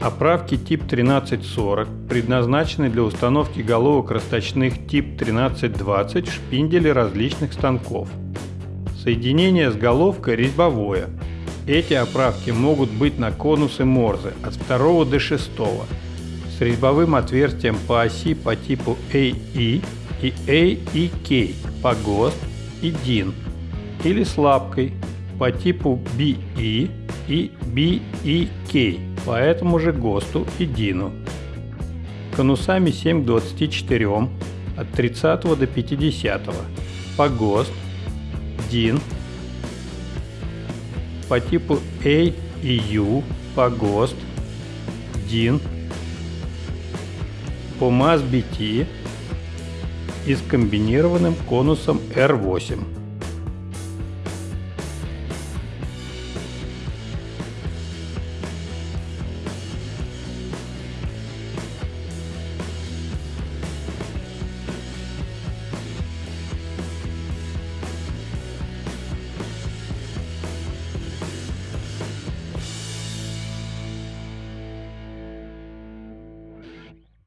Оправки тип 1340 предназначены для установки головок расточных тип 1320 в шпинделе различных станков. Соединение с головкой резьбовое. Эти оправки могут быть на конусы Морзе от 2 до 6 с резьбовым отверстием по оси по типу AE и AEK по ГОСТ и DIN или с лапкой по типу BE и BEK по этому же ГОСТу и ДИНу. Конусами 7 к 24 от 30 до 50 по ГОСТ, DIN по типу A и U по ГОСТ, DIN по МАЗ-BT и с комбинированным конусом R8.